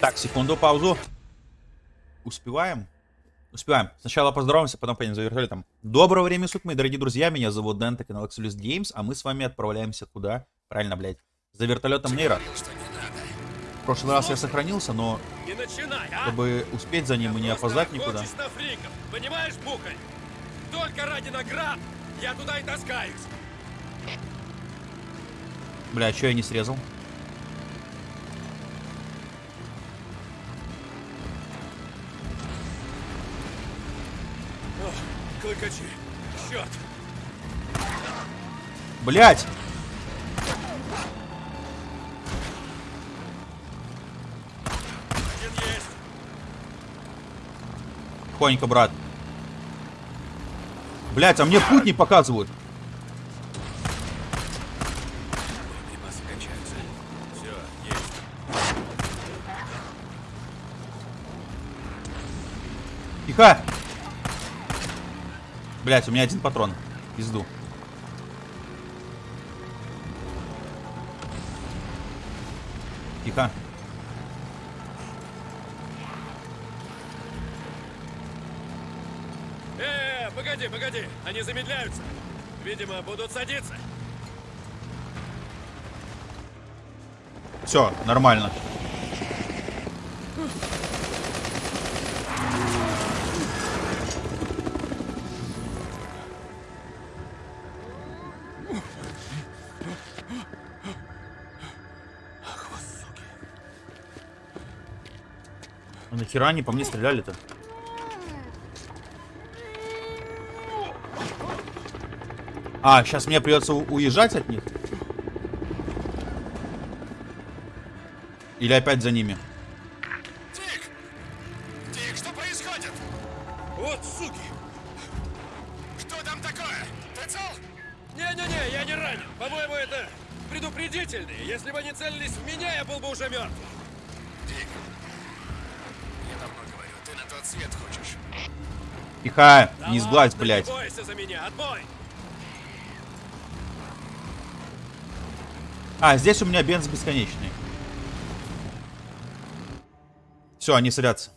Так, секунду, паузу. Успеваем? Успеваем. Сначала поздороваемся, потом поедем за вертолетом. Доброго времени суток, мои дорогие друзья. Меня зовут Дэн, канал Exolus Games, а мы с вами отправляемся куда? Правильно, блядь. За вертолетом Нейра. В прошлый раз я сохранился, но начинай, а! чтобы успеть за ним и не опоздать никуда. фриков, понимаешь, Бухарь? Только ради наград я туда и таскаюсь. Бля, что я не срезал? Клыкачи. Черт! Блять! Один есть. Тихонько, брат. Блять, а мне путь не показывают. Тихо! Блять, у меня один патрон. Пизду. Тихо. Э, погоди, погоди. Они замедляются. Видимо, будут садиться. Все, нормально. Нахера они по мне стреляли-то? А, сейчас мне придется уезжать от них? Или опять за ними? Да не сглазь, блядь. А, здесь у меня бенз бесконечный. Все, они садятся.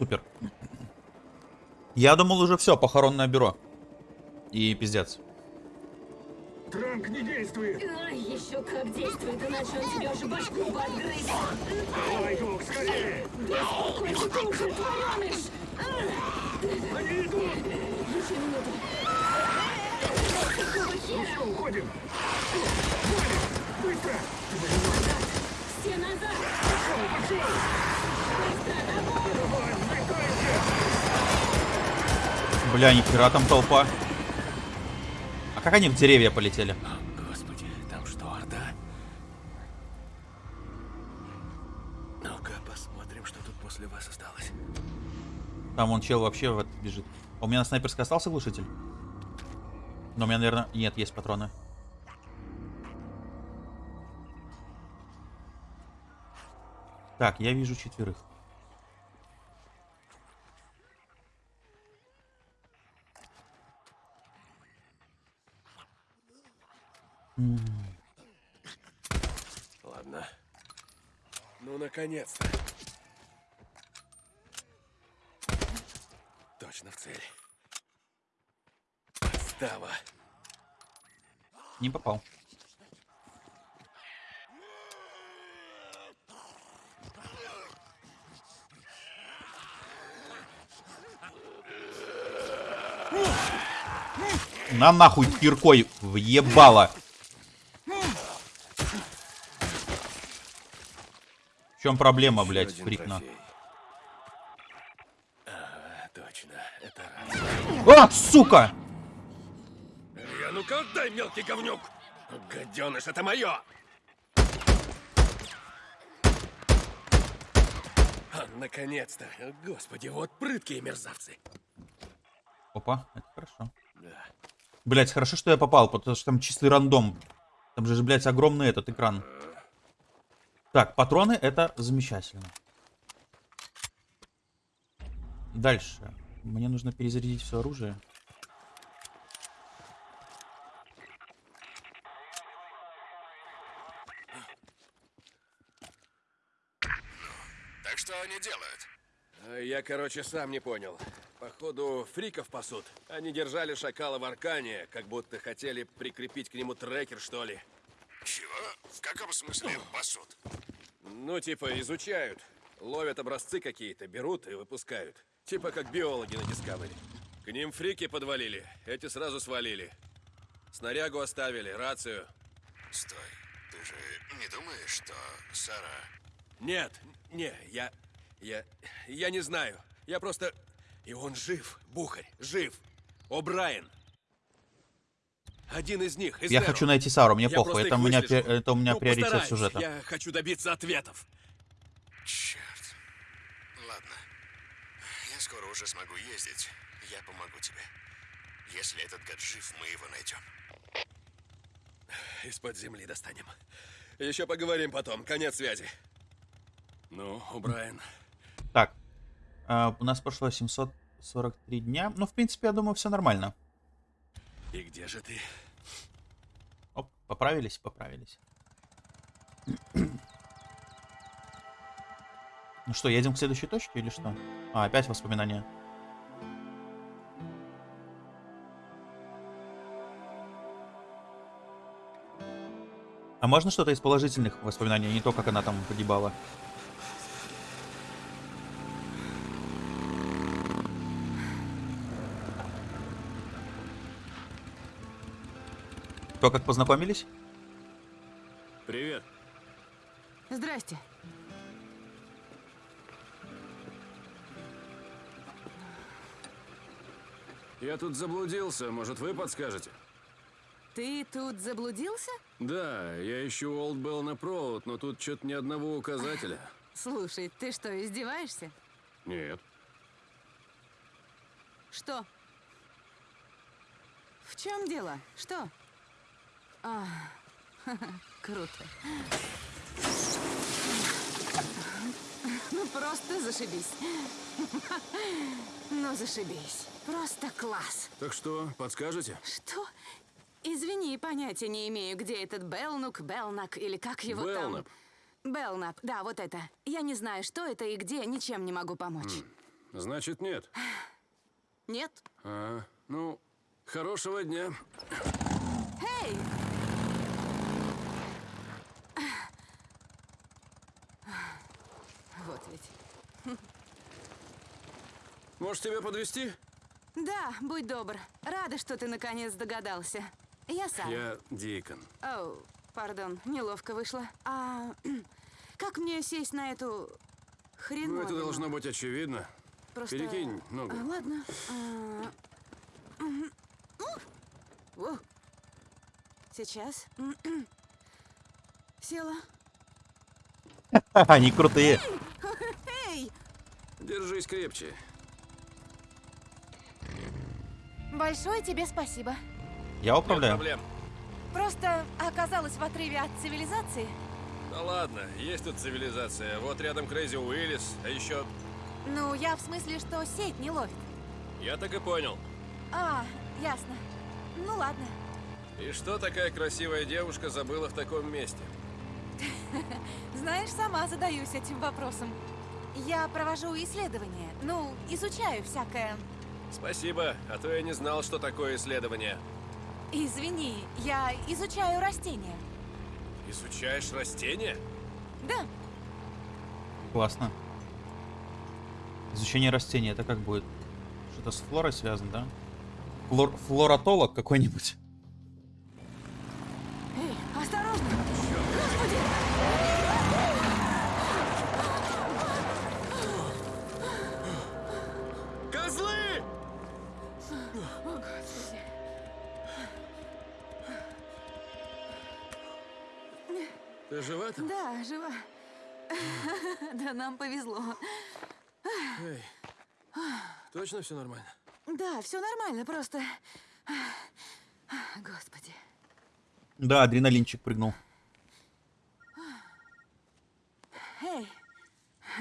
Супер. Я думал уже все, похоронное бюро. И пиздец. Транк не действует! Ай, еще как действует, иначе он тебе уже башку подгрызет. Давай, Дух, скорее! Успокойся, ты уже твореныш. Они идут! Еще минуту. Какого хера? Уходим! Валим! Быстро! Мать! Все назад. Пошел, пошел! Быстро, домой. Давай, взлетаемся! Бля, нихера там толпа. А как они в деревья полетели? Господи, там что, Орда? Ну-ка, посмотрим, что тут после вас осталось. Там вон чел вообще в это бежит. А у меня на снайперской остался глушитель? Но у меня, наверное... Нет, есть патроны. Так, я вижу четверых. Ладно. Ну, наконец-то. Точно в цель. Подстава. Не попал. На нахуй киркой въебало. Чем проблема, блядь, фрикна? раз. А, сука! Я ну-ка отдай, мелкий говнюк! Гаденыш, это мое! А, наконец-то! Господи, вот прыткие мерзавцы! Опа, это хорошо. Да. Блять, хорошо, что я попал, потому что там чистый рандом. Там же, блядь, огромный этот экран. Так, патроны это замечательно. Дальше. Мне нужно перезарядить все оружие. Что они делают? А Я, короче, сам не понял. Походу, фриков пасут. Они держали шакала в аркане, как будто хотели прикрепить к нему трекер, что ли. В каком смысле пасут? Ну, типа, изучают. Ловят образцы какие-то, берут и выпускают. Типа как биологи на Discovery. К ним фрики подвалили, эти сразу свалили. Снарягу оставили, рацию. Стой. Ты же не думаешь, что Сара... Нет, не, я... Я... Я не знаю. Я просто... И он жив, Бухарь, жив. О'Брайен. Один из них, из Я Неру. хочу найти Сару, мне Я похуй. Это у меня, это у меня Ну, приоритет постараюсь. сюжета. Я хочу добиться ответов. Черт. Ладно. Я скоро уже смогу ездить. Я помогу тебе. Если этот гад жив, мы его найдем. Из-под земли достанем. Еще поговорим потом. Конец связи. Ну, О'Брайен. Так, а, у нас прошло 743 дня. Ну, в принципе, я думаю, все нормально. И где же ты? Оп, поправились, поправились. Ну что, едем к следующей точке или что? А, опять воспоминания. А можно что-то из положительных воспоминаний, а не то, как она там погибала? То, как познакомились? Привет. Здрасте. Я тут заблудился, может, вы подскажете? Ты тут заблудился? Да, я ищу Олд Белл Провод, но тут что-то ни одного указателя. Слушай, ты что, издеваешься? Нет. Что? В чем дело? Что? А, круто. Ну просто зашибись. Ну зашибись. Просто класс. Так что, подскажете? Что? Извини, понятия не имею, где этот Белнук, Белнак или как его Белнап. там. Белнап, да, вот это. Я не знаю, что это и где, ничем не могу помочь. Значит, нет. Нет? А, ну, хорошего дня. Эй! Вот ведь. Может, тебя подвести? Да, будь добр. Рада, что ты наконец догадался. Я сам. Я Дикон. Оу, пардон, неловко вышло. А как мне сесть на эту Ну, хреновину? это должно быть очевидно. Просто... Перекинь ногу. А, ладно. А! Во. Сейчас. Села. Они крутые. Эй! Держись крепче. Большое тебе спасибо. Я Нет управляю. проблем. Просто оказалась в отрыве от цивилизации. Да ладно, есть тут цивилизация. Вот рядом Крейзи Уиллис, а еще... Ну, я в смысле, что сеть не ловит. Я так и понял. А, ясно. Ну ладно. И что такая красивая девушка забыла в таком месте? Знаешь, сама задаюсь этим вопросом. Я провожу исследования. Ну, изучаю всякое. Спасибо, а то я не знал, что такое исследование. Извини, я изучаю растения. Изучаешь растения? Да, Классно. Изучение растений, это как будет? Что-то с флорой связано, да? Флор- флоратолог какой-нибудь. Эй, осторожно! Ты жива там? Да, жива. Да, нам повезло. Эй, точно все нормально? Да, все нормально, просто... Господи. Да, адреналинчик прыгнул. Эй,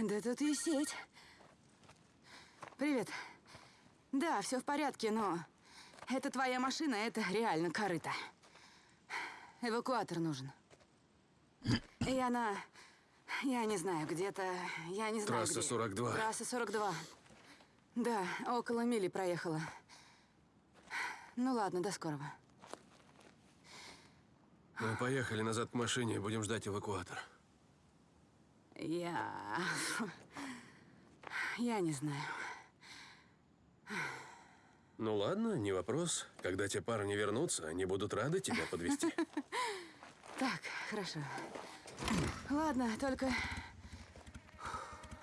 да тут и сеть. Привет. Да, все в порядке, но это твоя машина, это реально корыто. Эвакуатор нужен. И она Я не знаю, где-то... Я не знаю, Трасса где. 42. Трасса 42. Да, около мили проехала. Ну ладно, до скорого. Мы поехали назад к машине и будем ждать эвакуатор. Я... Я не знаю. Ну ладно, не вопрос. Когда те парни вернутся, они будут рады тебя подвести. Так, хорошо. Ладно, только...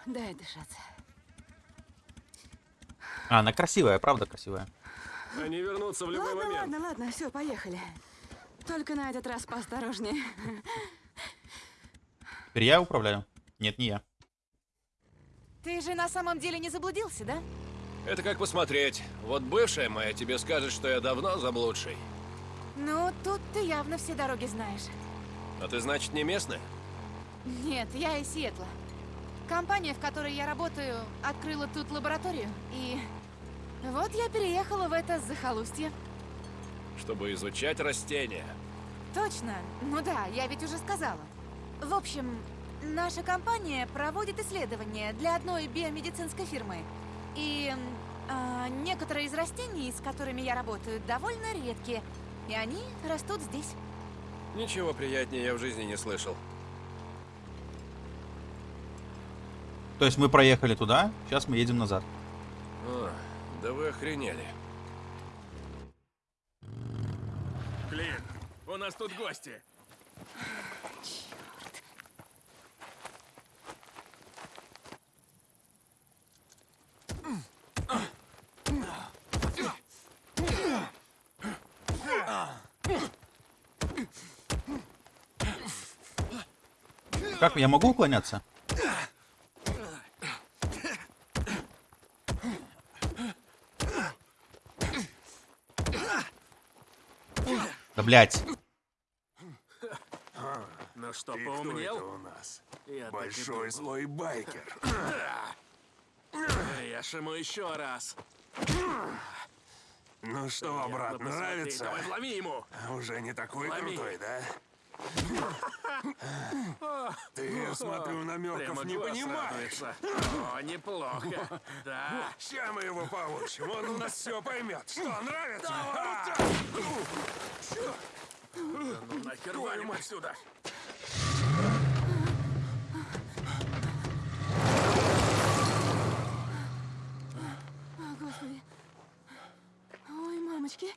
Дай дышаться. А, она красивая, правда красивая. Они вернутся в любой Ладно, момент. ладно, ладно, все, поехали. Только на этот раз поосторожнее. Теперь я управляю? Нет, не я. Ты же на самом деле не заблудился, да? Это как посмотреть. Вот бывшая моя тебе скажет, что я давно заблудший. Ну, тут ты явно все дороги знаешь. А ты, значит, не местная? Нет, я из Сиэтла. Компания, в которой я работаю, открыла тут лабораторию. И вот я переехала в это захолустье. Чтобы изучать растения. Точно. Ну да, я ведь уже сказала. В общем, наша компания проводит исследования для одной биомедицинской фирмы. И а, некоторые из растений, с которыми я работаю, довольно редкие. И они растут здесь. Ничего приятнее я в жизни не слышал. То есть мы проехали туда, сейчас мы едем назад. О, да вы охренели. Клин, у нас тут гости. Как я могу уклоняться? Да блять. Ну что, поумнел? это у нас? Я Большой злой байкер. Режь ему еще раз. Ну что, брат, нравится? Давай ему. Уже не такой Лови. крутой, да? Ты, я смотрю, намеков Прямо не понимаешь. О, неплохо. Да. Ща мы его получим, он у нас все поймет. Что, нравится? А! Ну нахер валим отсюда. О, Господи. Ой, мамочки.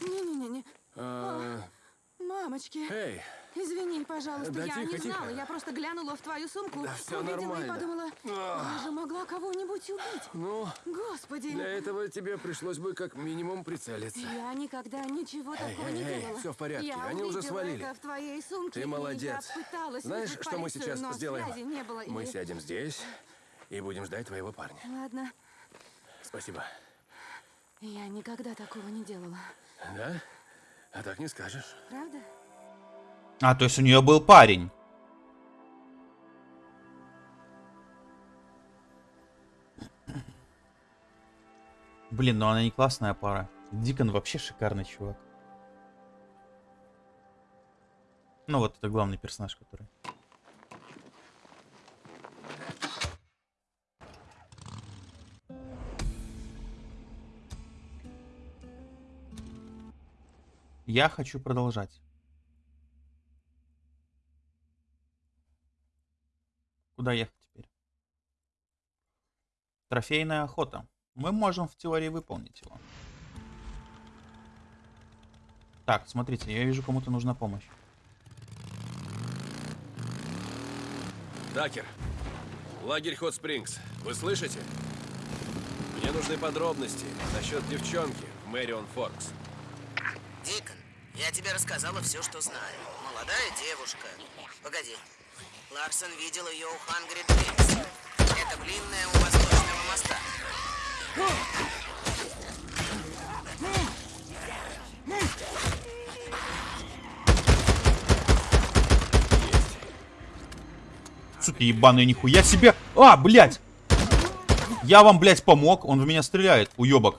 Не-не-не-не. А, Мамочки. Эй, Извини, пожалуйста, Да я тихо, не знала. тихо. Я просто глянула в твою сумку, Да всё увидела нормально. и подумала, я же могла кого-нибудь убить. ну, Господи. для этого тебе пришлось бы как минимум прицелиться. Я никогда ничего такого эй, не эй, делала. всё в порядке, Я они уже свалили. это в твоей сумке. Ты молодец. Я пыталась Знаешь, что мы полицию, сейчас но сделаем? не было. Мы и- сядем здесь и будем ждать твоего парня. Ладно. Спасибо. Я никогда такого не делала. Да? А так не скажешь. Правда? А, то есть у нее был парень. Блин, ну она не классная пара. Дикон вообще шикарный чувак. Ну вот это главный персонаж, который. Я хочу продолжать. Куда ехать теперь? Трофейная охота. Мы можем в теории выполнить его. Так, смотрите, я вижу, кому-то нужна помощь. Дакер, лагерь Хот Спрингс. Вы слышите? Мне нужны подробности насчет девчонки в Мэрион Форкс. Дикон, я тебе рассказала все, что знаю. Молодая девушка. Погоди. Ларсон видел ее у Хангри Дринкс. Это блинная у восточного моста. Суки ебаные, нихуя себе! А, блядь! Я вам, блядь, помог, он в меня стреляет, уебок.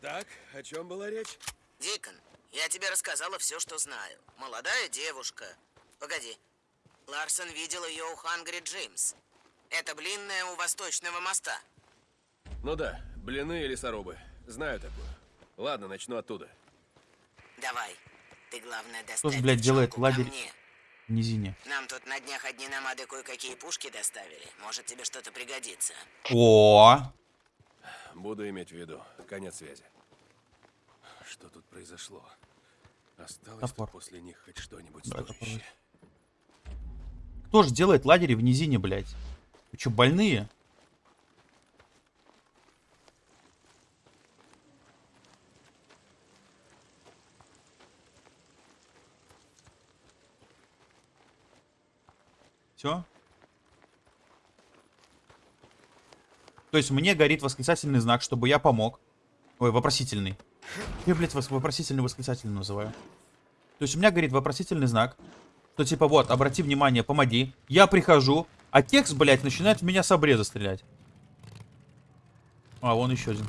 Так, о чем была речь? Дикон, я тебе рассказала все, что знаю. Молодая девушка. Погоди. Ларсон видел ее у Хангри Джимс. Это блинная у восточного моста. Ну да, блины и лесорубы. Знаю такую. Ладно, начну оттуда. Давай. Ты, главное, доставь блядь, делает девчонку ко лагерь? низине. Нам тут на днях одни намады кое-какие пушки доставили. Может, тебе что-то пригодится. О, Буду иметь в виду. Конец связи. Что тут произошло? Осталось Топор. после них хоть что-нибудь стоящее. кто же делает лагери в низине, блядь? Вы что, больные? Все? То есть мне горит восклицательный знак, чтобы я помог. Ой, вопросительный. Я, блядь, вопросительный восклицательный называю. То есть у меня горит вопросительный знак, что типа вот, обрати внимание, помоги. Я прихожу, а текст, блядь, начинает в меня с обреза стрелять. А, вон еще один.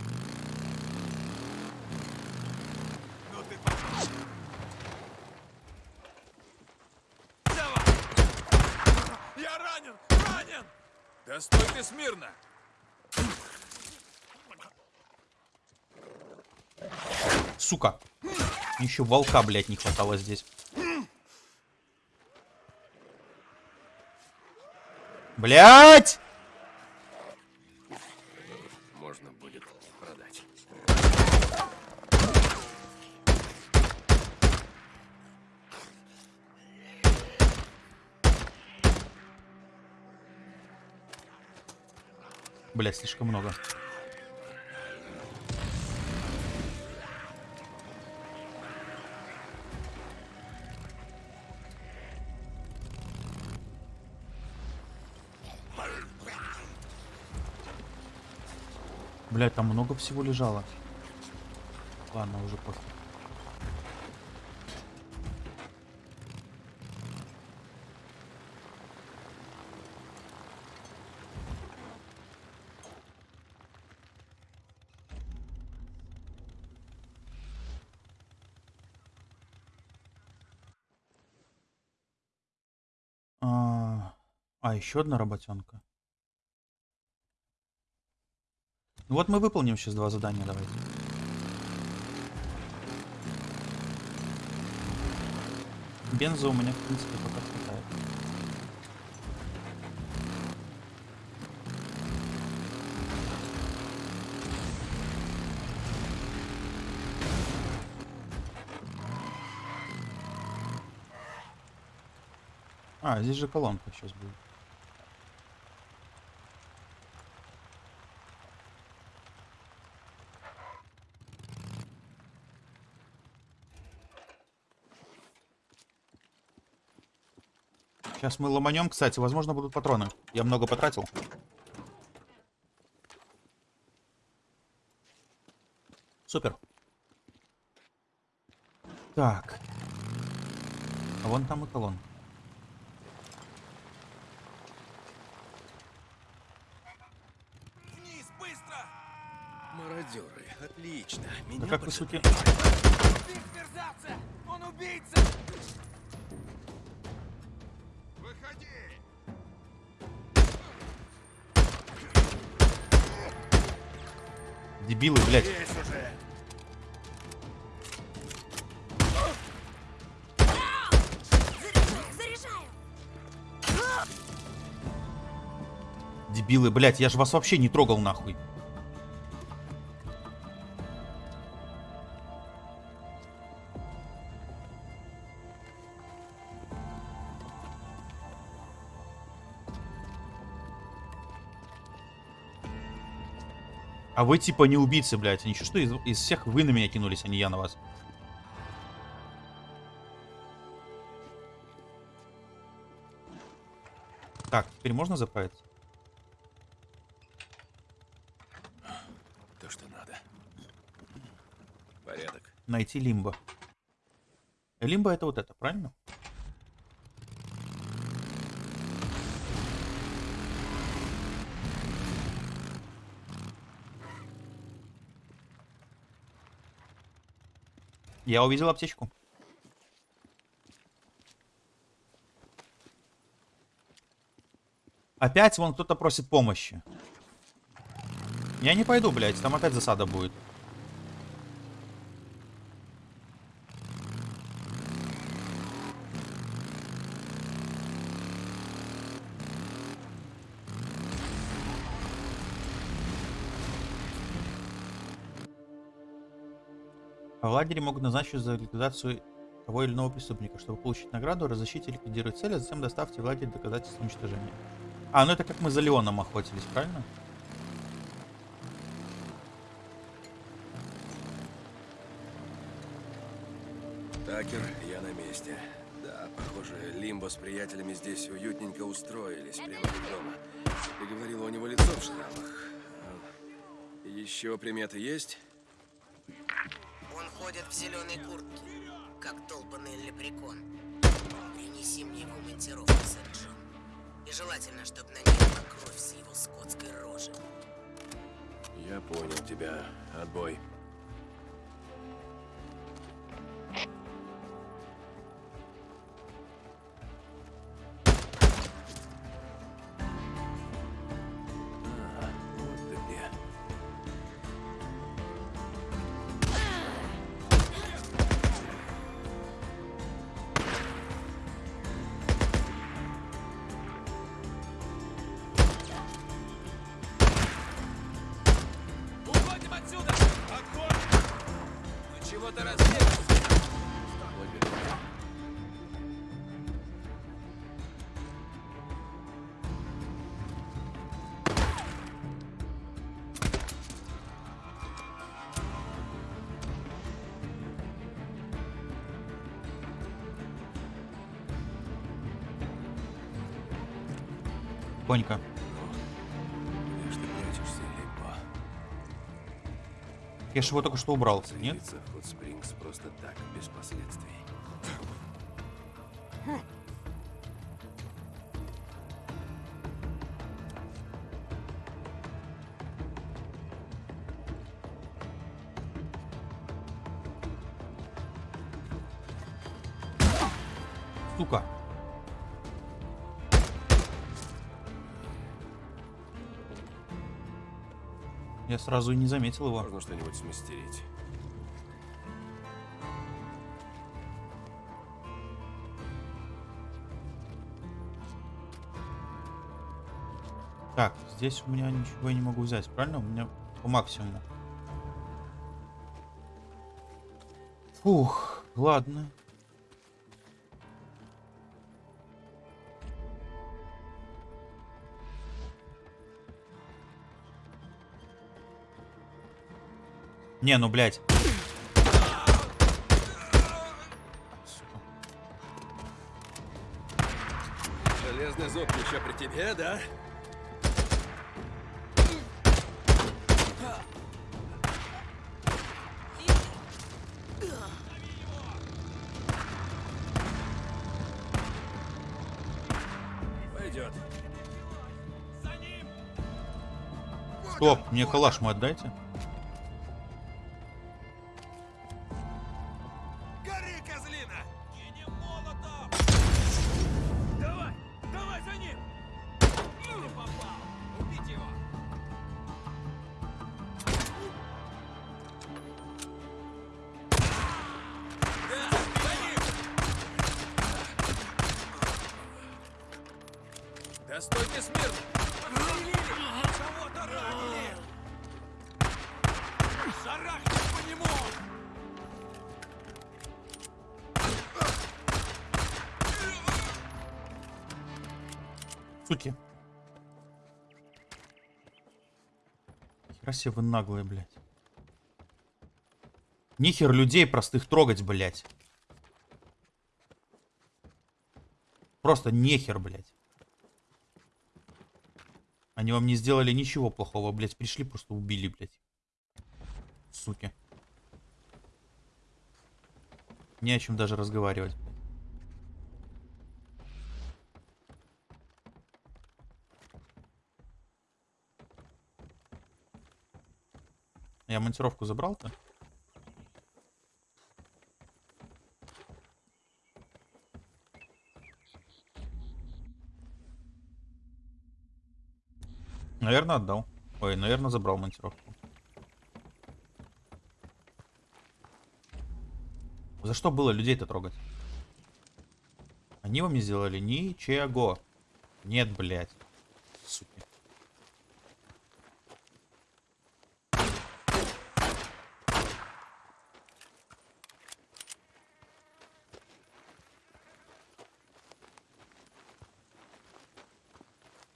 Да стой ты смирно! Сука. Еще волка, блядь, не хватало здесь. Блять! Можно будет продать. Блять, слишком много. Блять, там много всего лежало. Ладно, уже пофиг. А, а, еще одна работенка. Ну вот мы выполним сейчас два задания, давайте. Бенза у меня, в принципе, пока хватает. А, здесь же колонка сейчас будет. Сейчас мы ломанем, кстати, возможно, будут патроны. Я много потратил. Супер. Так. А вон там и колонн. Вниз, быстро! Мародеры, отлично. Да Меня как поджидали. суки... Биг мерзавца! Он убийца! Дебилы, блядь. Дебилы, блядь, я же вас вообще не трогал нахуй. А вы типа не убийцы, блядь. Ничего, что из, из всех вы на меня кинулись, а не я на вас. Так, теперь можно заправиться? То, что надо. Порядок. Найти лимбо. Лимбо это вот это, правильно? Я увидел аптечку. Опять вон кто-то просит помощи. Я не пойду, блядь, там опять засада будет. А в лагере могут назначить за ликвидацию того или иного преступника. Чтобы получить награду, разыщите и ликвидируйте цель, а затем доставьте в лагерь доказательства уничтожения. А, ну это как мы за Леоном охотились, правильно? Такер, я на месте. Да, похоже, Лимбо с приятелями здесь уютненько устроились, прямо как дома. Ты говорила, у него лицо в шрамах. Еще приметы есть? Он ходит в зеленой куртке, как долбанный лепрекон. Принеси мне его монтировку, сэр Джон. И желательно, чтобы на ней была кровь с его скотской рожи. Я понял тебя. Отбой. Лимбо? Я же его только что убрал, нет? Спрингс просто так, без последствий. Сразу и не заметил его. Можно что-нибудь смастерить. Так, здесь у меня ничего я не могу взять, правильно? У меня по максимуму. Фух, ладно. Не, ну, блядь. Железный зуб еще при тебе, да? Пойдет. Стоп, мне калаш мой отдайте. Себе вы наглые, блядь. Нихер людей простых трогать, блядь. Просто нехер, блядь. Они вам не сделали ничего плохого, блядь. Пришли, просто убили, блядь. Суки. Не о чем даже разговаривать. Я монтировку забрал-то? Наверное, отдал. Ой, наверное, забрал монтировку. За что было людей-то трогать? Они вам не сделали ничего. Нет, блядь. Суки.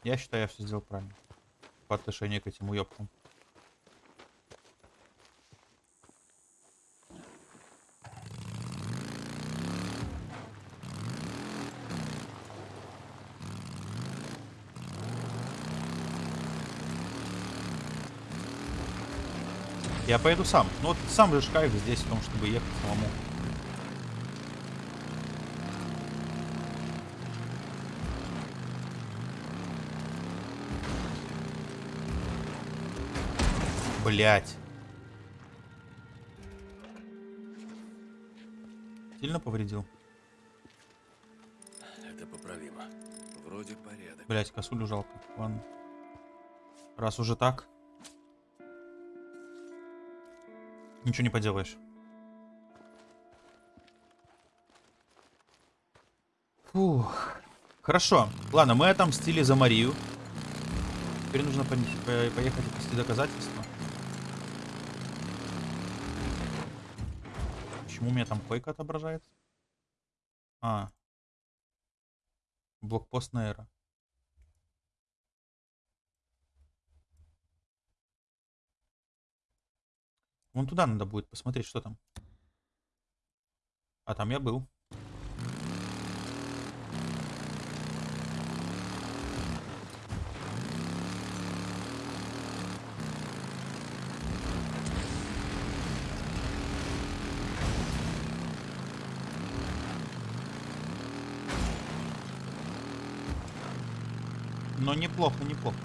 Я считаю, я все сделал правильно. По отношению к этим уёбкам. Я поеду сам. Ну вот сам же кайф здесь в том, чтобы ехать самому. Блять. Сильно повредил? Это поправимо. Вроде порядок. Блять, косулю жалко. Ладно. Раз уже так. Ничего не поделаешь. Фух. Хорошо. Ладно, мы отомстили за Марию. Теперь нужно поехать и доказательства. Почему у меня там койка отображается? А. Блокпост Нейра. Вон туда надо будет посмотреть, что там. А там я был. Неплохо, неплохо.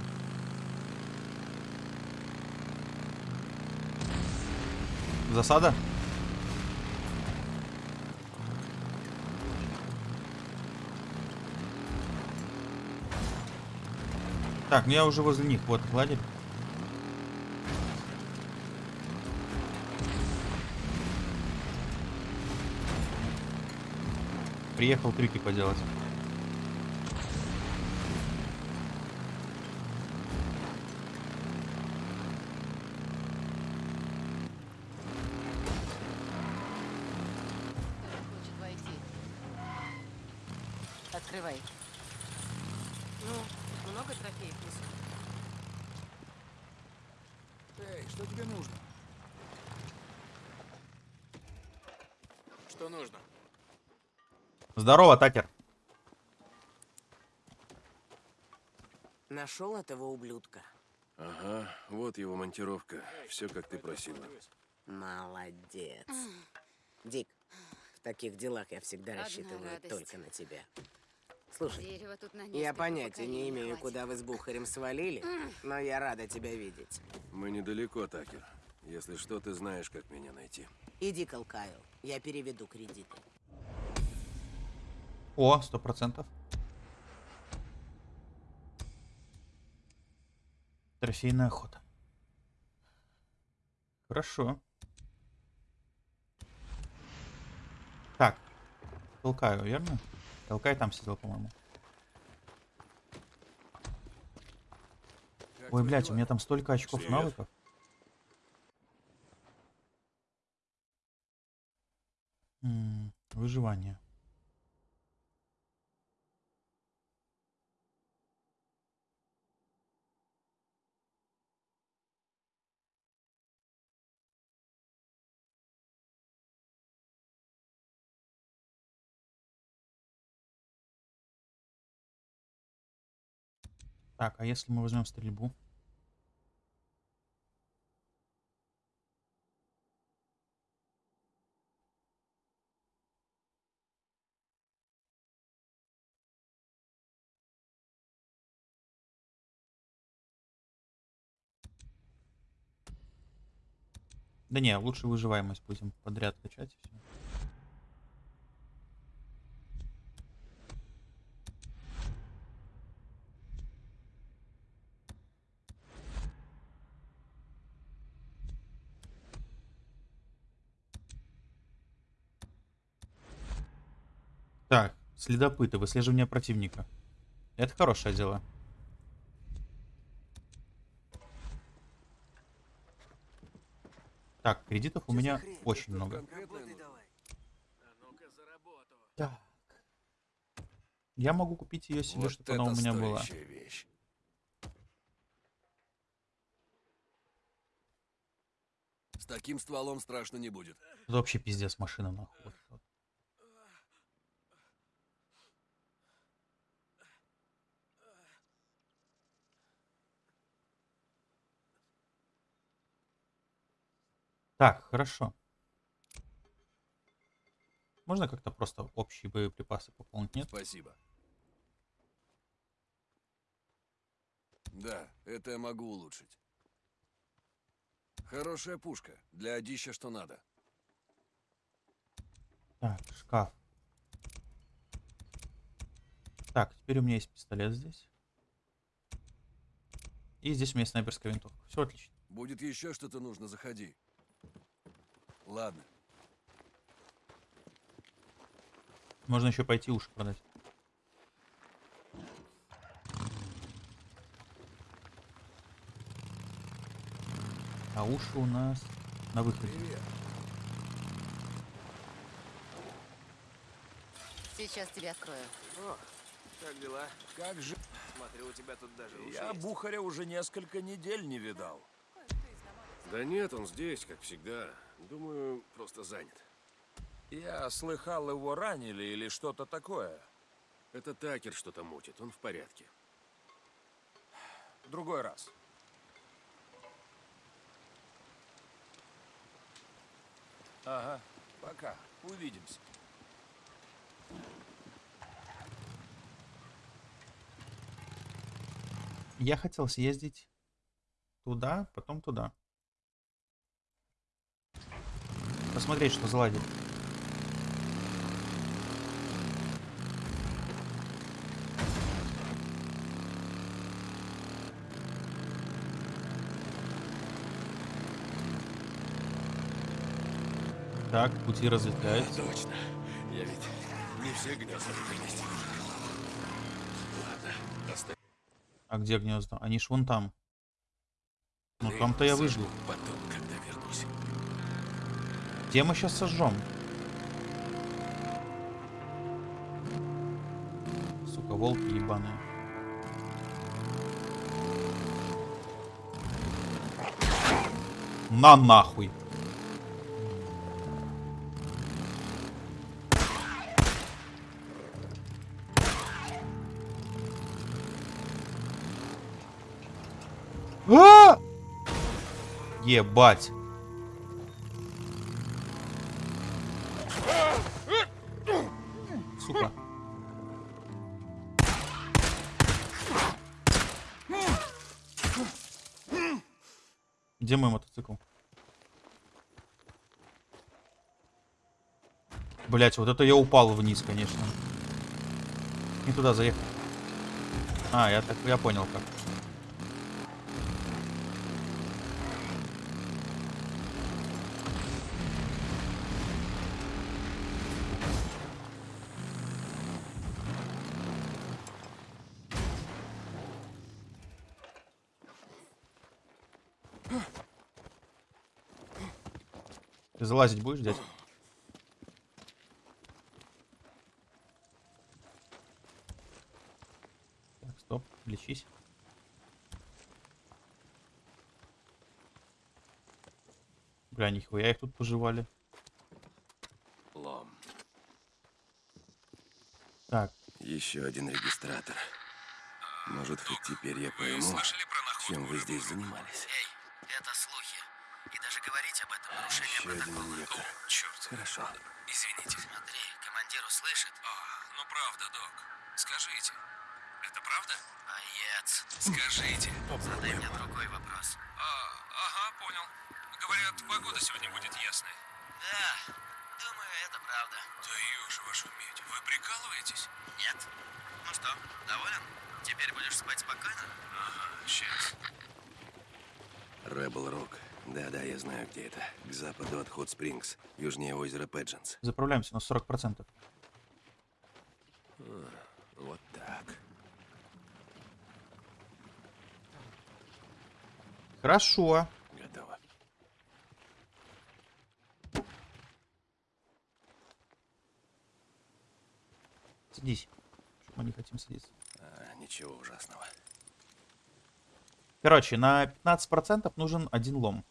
Засада? Так, ну я уже возле них. Вот, ладерь. Приехал трюки поделать. Хочет войти. Открывай. Ну, много трофеев несу? Эй, что тебе нужно? Что нужно? Здорово, Такер. Нашел этого ублюдка? Ага, вот его монтировка. Все, как ты просила. Молодец. Дик, в таких делах я всегда Одна рассчитываю радость. только на тебя. Слушай, Дерево тут на я понятия не имею, хватит. куда вы с Бухарем свалили, но я рада тебя видеть. Мы недалеко, Такер. Если что, ты знаешь, как меня найти. Иди к Алкаю, я переведу кредиты. О, сто процентов. Трофейная охота. Хорошо. Так. Толкаю, верно? Толкай там сидел, по-моему. Ой, блядь, у меня там столько очков Привет. навыков. М, Выживание. Так, а если мы возьмем стрельбу? Да не, лучше выживаемость будем подряд качать и все. Так, следопыты, выслеживание противника. Это хорошее дело. Так, кредитов у меня очень много. Так. Я могу купить ее себе, Вот чтобы она у меня была. вещь. С таким стволом страшно не будет. Это вообще пиздец машина нахуй. Так, хорошо. Можно как-то просто общие боеприпасы пополнить, нет? Спасибо. Да, это я могу улучшить. Хорошая пушка. Для одища что надо. Так, шкаф. Так, теперь у меня есть пистолет здесь. И здесь у меня снайперская винтовка. Все отлично. Будет еще что-то нужно, заходи. Ладно. Можно еще пойти уши продать. А уши у нас на выходе. Сейчас тебе открою. Как дела? Как же? Смотрю, у тебя тут даже уши Я есть. Бухаря уже несколько недель не видал. Да нет, он здесь, как всегда. Думаю, просто занят. Я слыхал, его ранили или что-то такое. Это Такер что-то мутит, он в порядке. Другой раз. Ага, пока. Увидимся. Я хотел съездить туда, потом туда. Посмотреть, что заладит. Так, пути разветвляются. Точно. Я ведь не все гнезда вынести. Ладно, оставь. А где гнезда? Они ж вон там. Ну там-то я выжил. Потом. Где мы сейчас сожжем? Сука, волки ебаные. На нахуй. А! Ебать. Блять, вот это я упал вниз, конечно. Не туда заехал. А, я так я понял как. Ты залазить будешь, дядь? Так, стоп, лечись. Бля, нихуя их тут пожевали. Лом. Так, Еще один регистратор. Может, хоть теперь я пойму, чем вы здесь занимались. Эй, это слухи. И даже говорить об этом нарушение Еще один протокола. инъектор. Черт. Хорошо. Извините. Скажите. Задай мне другой вопрос. А, ага, понял. Говорят, погода сегодня будет ясная. Да, думаю, это правда. Да же вашу медь. Вы прикалываетесь? Нет? Ну что, доволен? Теперь будешь спать спокойно? Ага, сейчас. Rebel Rock. Да-да, я знаю, где это. К западу от Хот Спрингс, южнее озера Педжинс. заправляемся на 40%. Вот так. Хорошо. Готово. Садись. Мы не хотим садиться. А, ничего ужасного. Короче, на 15% нужен один лом.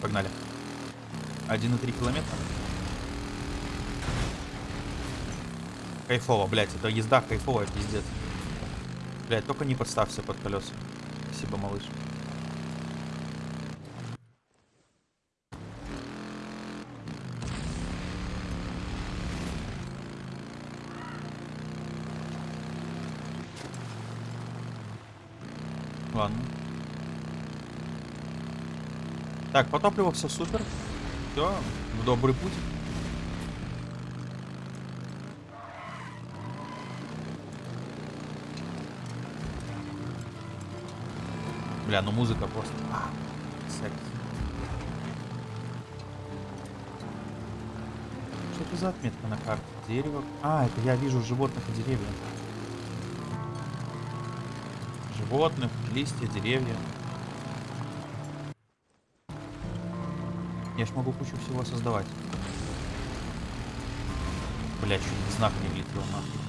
Погнали. 1,3 километра. Кайфово, блядь, это езда кайфовая, пиздец. Блядь, только не подставься под колеса. Спасибо, малыш. Ладно. Так, по все супер. Все, в добрый путь. Бля, ну музыка просто. А, секс. Что это за отметка на карте? Дерево. А, это я вижу животных и деревья. Животных, листья, деревья. Я ж могу кучу всего создавать. Бля, чуть знак не влетел нахуй.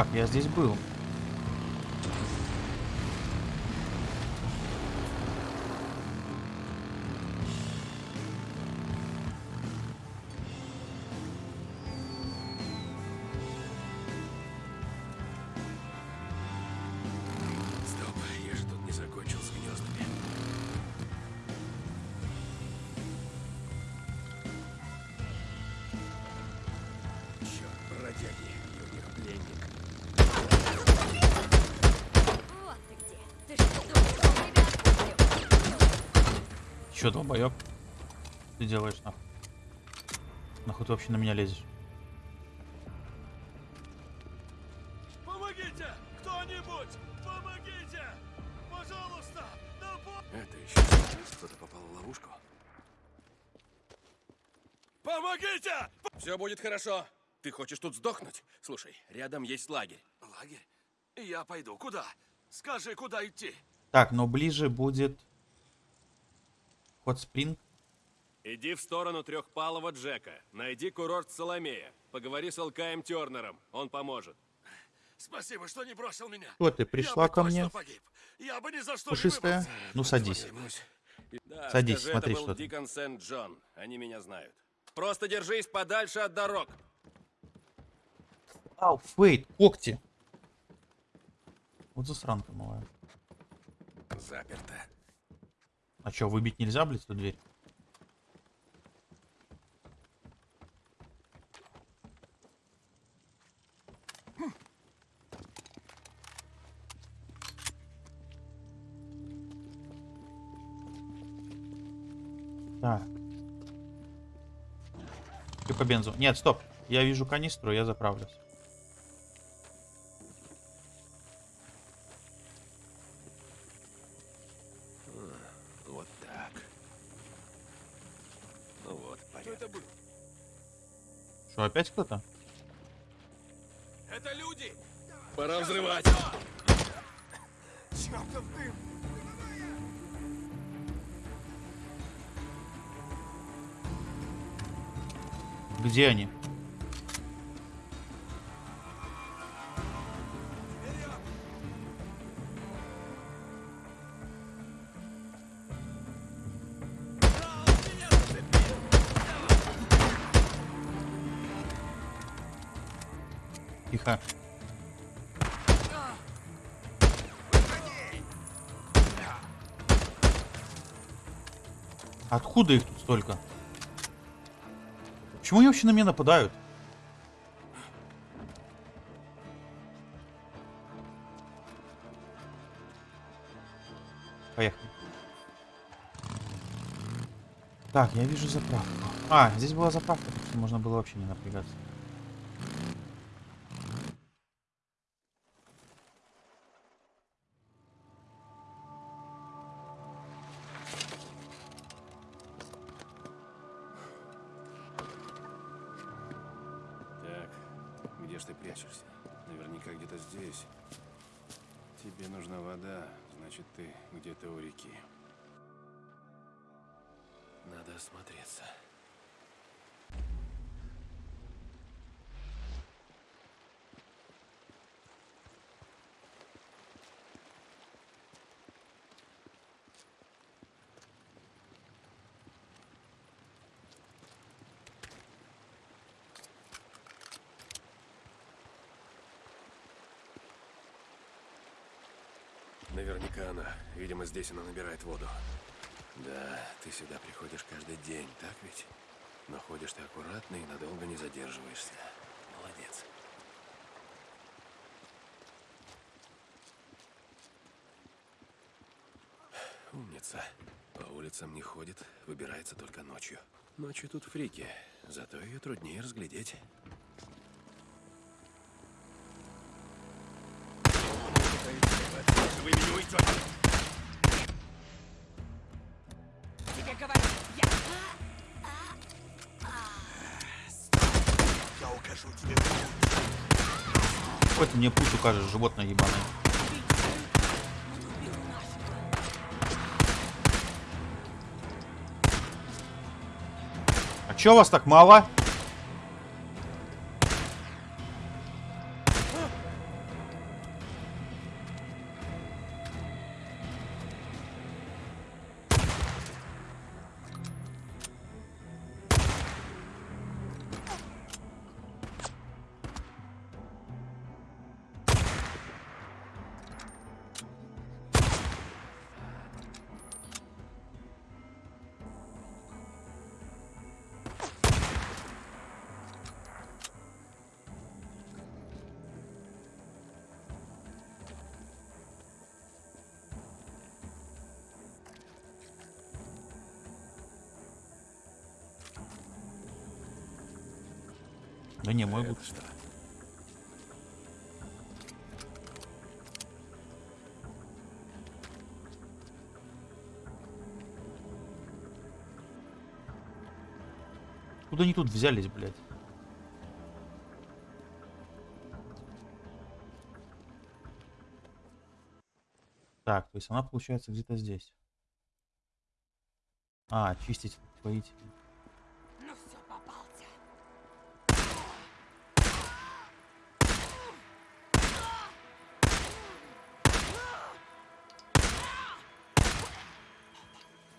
Как, я здесь был? Делаешь нахуй? Нахуй ты вообще на меня лезешь? Помогите! Кто-нибудь! Помогите! Пожалуйста! На по- Это еще кто-то попал в ловушку. Помогите! Все будет хорошо. Ты хочешь тут сдохнуть? Слушай, рядом есть лагерь. Лагерь? Я пойду. Куда? Скажи, куда идти? Так, но ближе будет... Хот Спринг. Иди в сторону трехпалого Джека. Найди курорт Соломея. Поговори с Алкаем Тернером. Он поможет. Спасибо, что не бросил меня. Что ты, пришла ко мне? погиб. Я бы ни за что Пушистая? Ну садись. Да, Садись, скажи, смотри, это был что. Дикон Сент-Джон. Они меня знают. Просто держись подальше от дорог. Ау, фейт, когти. Вот засранка малая. Заперто. А чё, выбить нельзя, блядь, эту дверь? Так. Ты по бензу. Нет, стоп. Я вижу канистру, я заправлюсь. Вот так. Ну вот, порядок. Что, опять кто-то? Это люди! Пора взрывать. Чертов дым! Где они? Тихо. Откуда их тут столько? Почему они вообще на меня нападают? Поехали. Так, я вижу заправку. А, здесь была заправка, можно было вообще не напрягаться. Наверняка она. Видимо, здесь она набирает воду. Да, ты сюда приходишь каждый день, так ведь? Но ходишь ты аккуратно и надолго не задерживаешься. Молодец. Умница. По улицам не ходит, выбирается только ночью. Ночью тут фрики, зато ее труднее разглядеть. Вы меня уйдете! Тебе говорю, я... Я укажу тебе. Хоть мне путь укажешь, животное ебаное. А чё вас так мало? Куда они тут взялись, блядь? Так, то есть она получается где-то здесь. А, чистить, поить. Ну все, попался.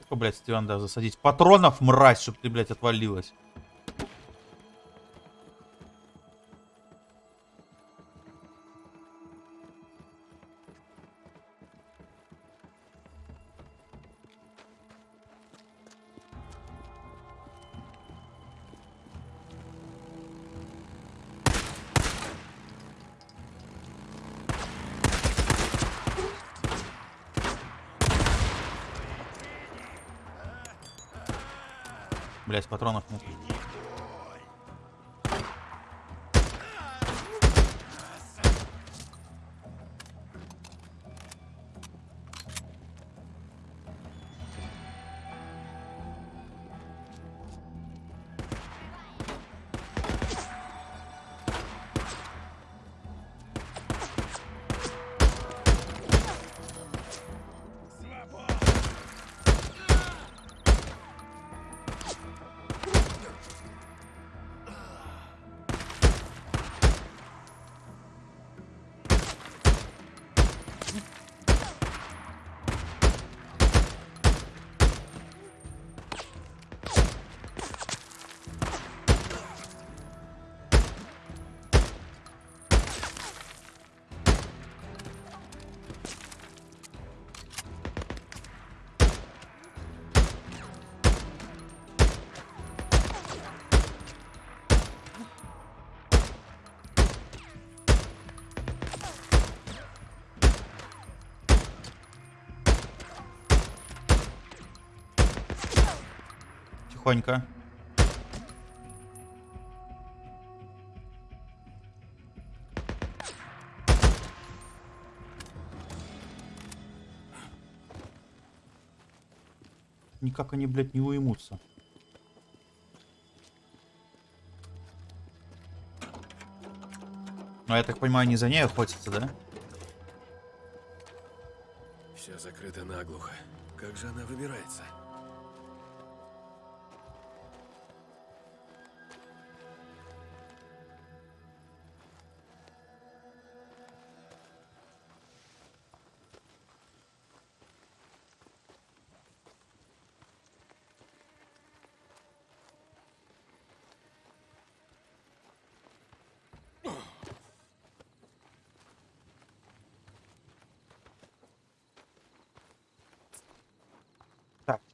Сколько, блядь, тебе надо засадить? Патронов, мразь, чтоб ты, блядь, отвалилась. Блядь, патронов нет. тихонько. Никак они, блядь, не уймутся. Но я так понимаю, они за ней охотятся, да? Все закрыто наглухо. Как же она выбирается?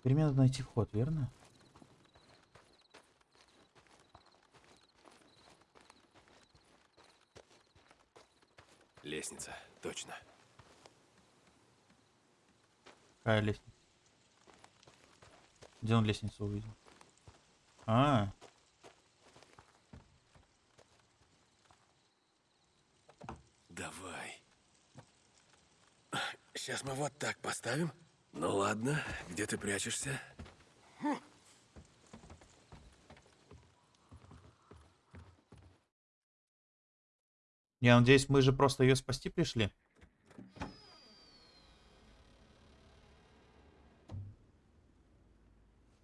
Теперь мне надо найти вход, верно? Лестница, точно. Какая лестница? Где он лестницу увидел? А, Давай. Сейчас мы вот так поставим. Ну ладно, где ты прячешься? я надеюсь, мы же просто ее спасти пришли.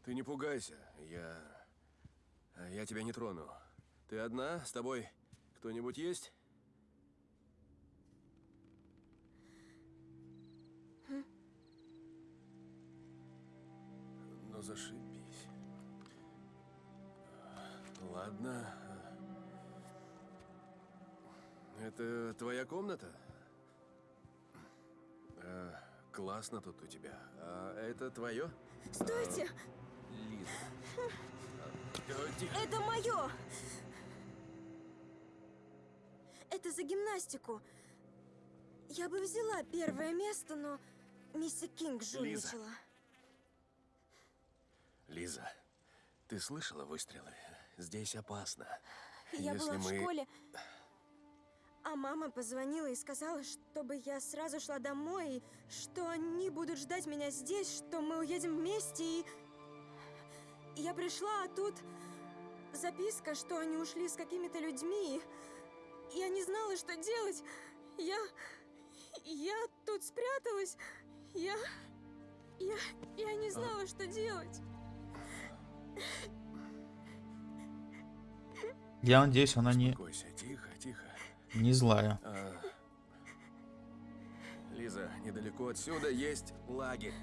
Ты не пугайся, я... Я тебя не трону. Ты одна? С тобой кто-нибудь есть? Зашибись. Ладно. Это твоя комната? А, классно тут у тебя. А это твое? Стойте! Лиза. А, тихо. Это мое! Это за гимнастику. Я бы взяла первое место, но миссис Кинг жульничала. Лиза, ты слышала выстрелы? Здесь опасно. Я Если была в мы- школе, а мама позвонила и сказала, чтобы я сразу шла домой, и что они будут ждать меня здесь, что мы уедем вместе, и... Я пришла, а тут записка, что они ушли с какими-то людьми, и я не знала, что делать. Я... я тут спряталась, я... я... я не знала, что делать. Я надеюсь, она не, Успокойся, тихо, тихо. не злая. А, Лиза, недалеко отсюда есть лагерь.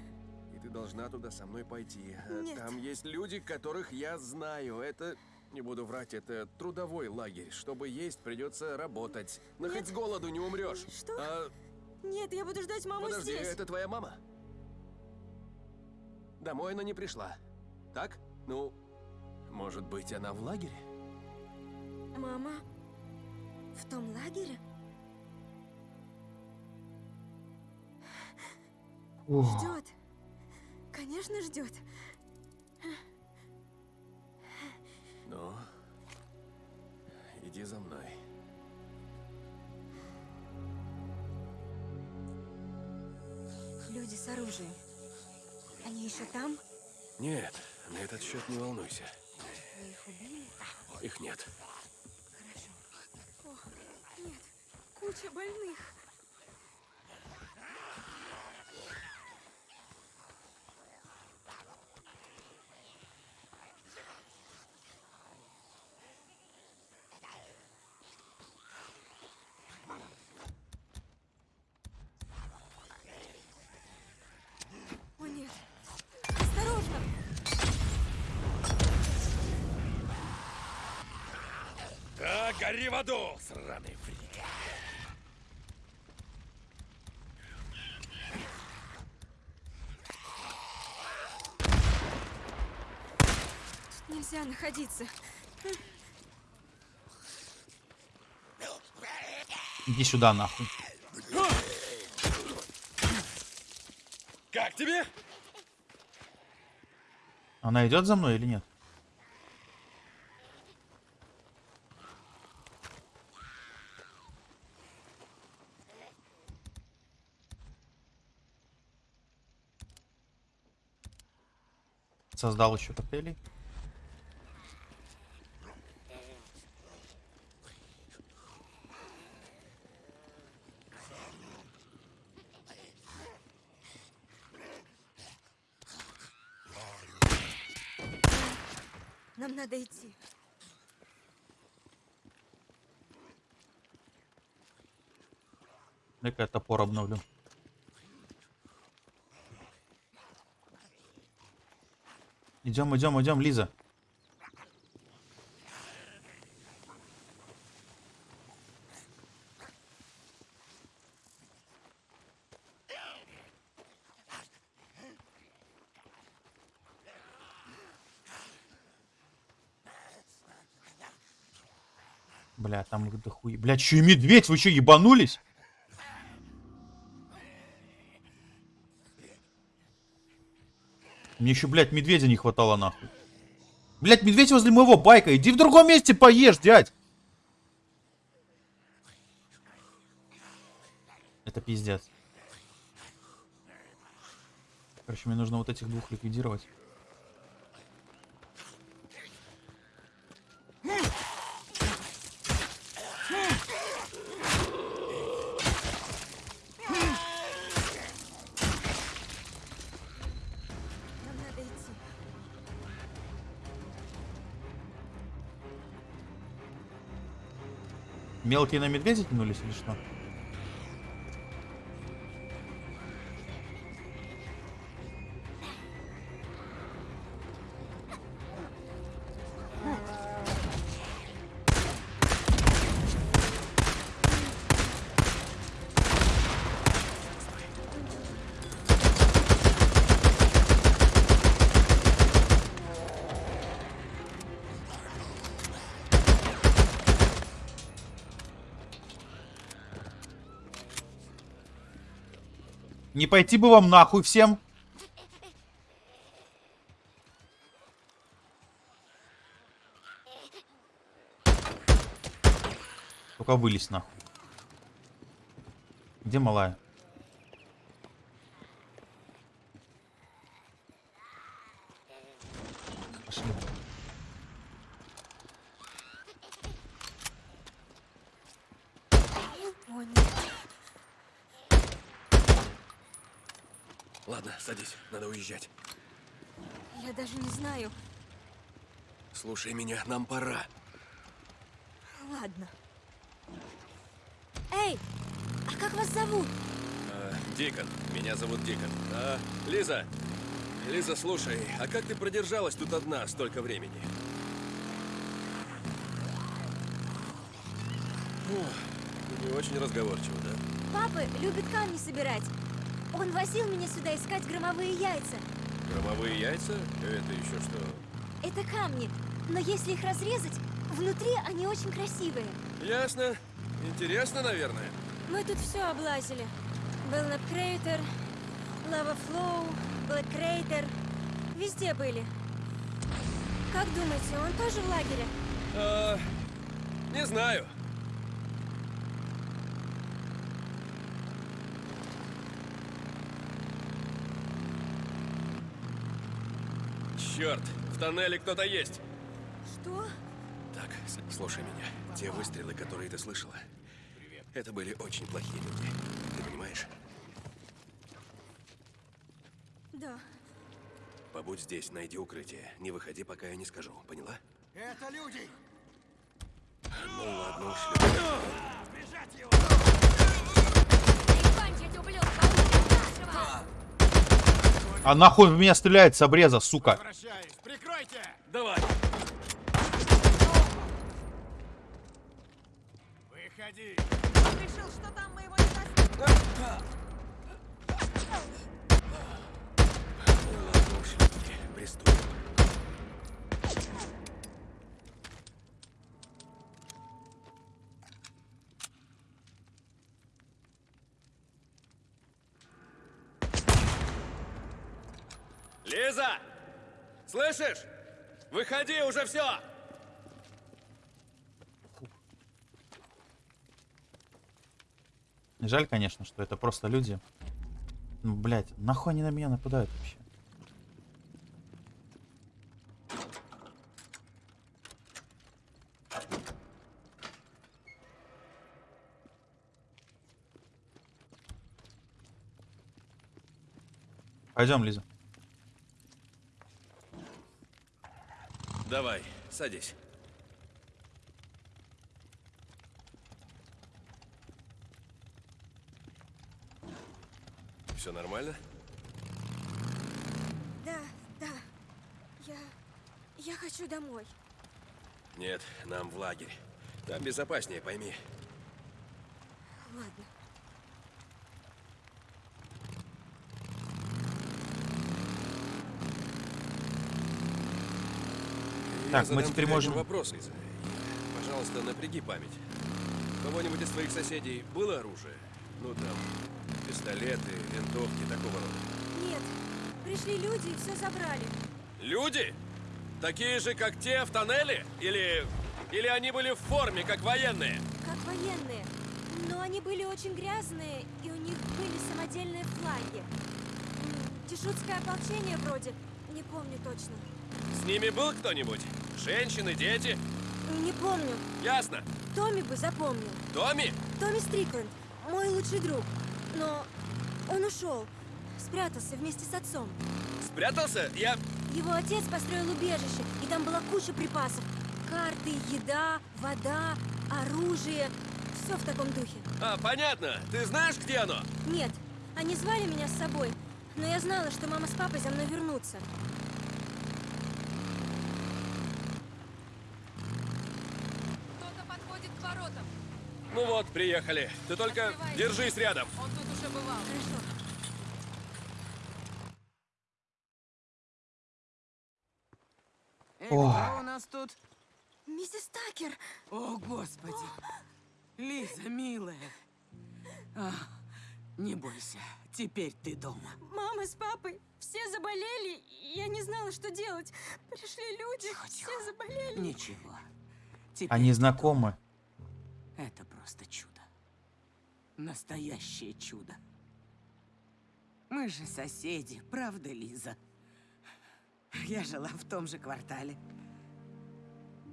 И ты должна туда со мной пойти. А Нет. Там есть люди, которых я знаю. Это, не буду врать, это трудовой лагерь. Чтобы есть, придется работать. Но Нет. хоть с голоду не умрешь. Что? А, Нет, я буду ждать маму подожди, здесь. это твоя мама? Домой она не пришла. Так? Ну, может быть, она в лагере? Мама? В том лагере? Ждет. Конечно, ждет. Ну, иди за мной. Люди с оружием. Они еще там? Нет, на этот счет не волнуйся. Вы их убили? Их нет. Хорошо. О, нет. Куча больных. О, нет. Осторожно! Да, гори в аду, сраный фрик. Нельзя находиться. Иди сюда, нахуй. Как тебе? Она идет за мной или нет? Создал еще коктейлей. Нам надо идти. Дай-ка я топор обновлю. Идем, идем, идем, Лиза. Бля, там дохуя. Бля, чё и медведь? Вы чё, ебанулись? Мне еще, блядь, медведя не хватало нахуй. Блядь, медведь возле моего байка. Иди в другом месте поешь, дядь. Это пиздец. Короче, мне нужно вот этих двух ликвидировать. Мелкие на медведя тянулись или что? Пойти бы вам нахуй всем. Только вылезь нахуй. Где малая? Пошли. О, нет. Садись, надо уезжать. Я даже не знаю. Слушай меня, нам пора. Ладно. Эй, а как вас зовут? А, Дикон. Меня зовут Дикон. А, Лиза. Лиза, слушай, а как ты продержалась тут одна столько времени? Ух, не очень разговорчиво, да? Папа любит камни собирать. Он возил меня сюда искать громовые яйца. Громовые яйца? Это еще что? Это камни, но если их разрезать, внутри они очень красивые. Ясно. Интересно, наверное. Мы тут все облазили. Белнап Крейтер, Лава Флоу, Блэк Крейтер. Везде были. Как думаете, он тоже в лагере? А, не знаю. Черт, в тоннеле кто-то есть. Что? Так, слушай меня. Те выстрелы, которые ты слышала, это были очень плохие люди. Ты понимаешь? Да. Побудь здесь, найди укрытие. Не выходи, пока я не скажу. Поняла? Это люди! Ну ладно, ушли. А нахуй в меня стреляет с обреза, сука. Давай. Выходи! Решил, что там мы его не достанем. Ну Лиза! Слышишь? Выходи уже все! Жаль, конечно, что это просто люди. Ну, блядь, нахуй они на меня нападают вообще? Пойдем, Лиза. Давай, садись. Все нормально? Да, да. Я... Я хочу домой. Нет, нам в лагерь. Там безопаснее, пойми. Ладно. Так, мы теперь можем- вопрос, Лиза. Пожалуйста, напряги память. У кого-нибудь из твоих соседей было оружие? Ну там, пистолеты, винтовки, такого рода. Нет, пришли люди и все забрали. Люди? Такие же, как те в тоннеле? Или... Или они были в форме, как военные? Как военные. Но они были очень грязные, и у них были самодельные флаги. М, Тишутское ополчение вроде. Не помню точно. С ними был кто-нибудь? Женщины, дети? Не помню. Ясно. Томми бы запомнил. Томми? Томми Стрикленд, мой лучший друг. Но он ушел. Спрятался вместе с отцом. Спрятался? Я... Его отец построил убежище, и там была куча припасов. Карты, еда, вода, оружие. Все в таком духе. А, понятно. Ты знаешь, где оно? Нет, они звали меня с собой, но я знала, что мама с папой за мной вернутся. Кто-то подходит к воротам. Ну вот, приехали. Ты только Открывайте. держись рядом. Он тут уже бывал. Хорошо. Эй, кто у нас тут? Миссис Такер! О, Господи! Лиза, милая. А, не бойся, теперь ты дома. Мама с папой все заболели, я не знала, что делать. Пришли люди, Тихо, все тихо. заболели. Ничего. Теперь Они знакомы. дома. Это просто чудо. Настоящее чудо. Мы же соседи, правда, Лиза? Я жила в том же квартале.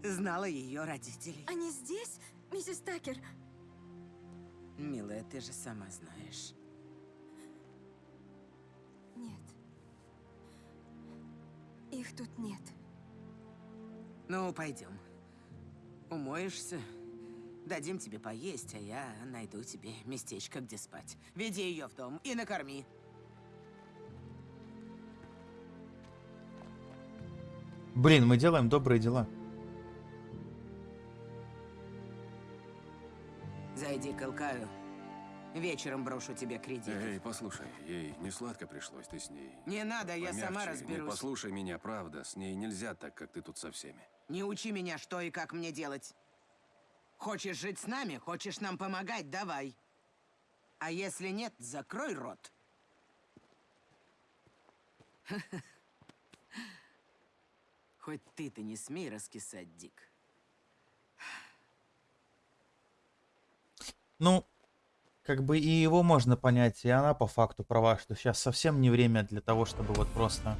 Знала ее родителей. Они здесь, миссис Такер? Милая, ты же сама знаешь. Нет. Их тут нет. Ну, пойдем. Умоешься, дадим тебе поесть, а я найду тебе местечко, где спать. Веди ее в дом и накорми. Блин, мы делаем добрые дела. Зайди к Илкаю. Вечером брошу тебе кредит. Эй, послушай, ей не сладко пришлось, ты с ней. Не надо, я сама помягче. Не разберусь. послушай меня, правда, с ней нельзя так, как ты тут со всеми. Не учи меня, что и как мне делать. Хочешь жить с нами, хочешь нам помогать, давай. А если нет, закрой рот. Хоть ты-то не смей раскисать, Дик. Ну, как бы и его можно понять, и она по факту права, что сейчас совсем не время для того, чтобы вот просто...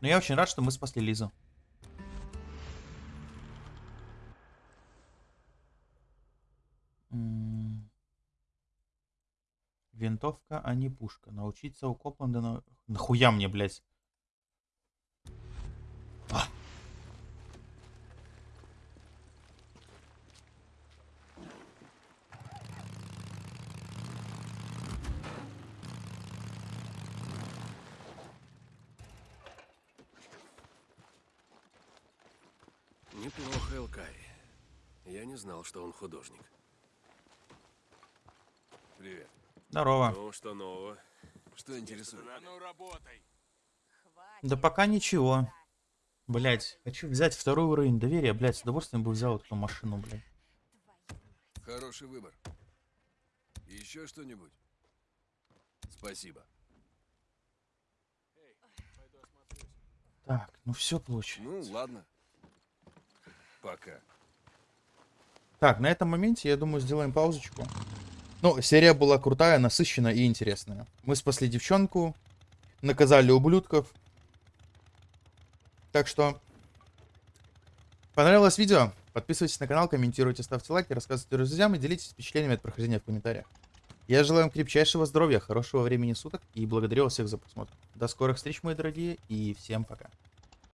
Но я очень рад, что мы спасли Лизу. Винтовка, а не пушка. Научиться у Копланда на... Нахуя мне, блядь? Неплохо, Элкай. Я не знал, что он художник. Привет. Здорово. Ну, что нового? Что интересует? ну работай. Да пока ничего. Блять, хочу взять второй уровень доверия, блять, с удовольствием бы взял эту машину, блядь. Хороший выбор. Еще что-нибудь? Спасибо. Так, ну все получается. Ну, ладно. Пока. Так, на этом моменте, я думаю, сделаем паузочку. Ну, серия была крутая, насыщенная и интересная. Мы спасли девчонку, наказали ублюдков. Так что, понравилось видео? Подписывайтесь на канал, комментируйте, ставьте лайки, рассказывайте друзьям и делитесь впечатлениями от прохождения в комментариях. Я желаю вам крепчайшего здоровья, хорошего времени суток и благодарю вас всех за просмотр. До скорых встреч, мои дорогие, и всем пока.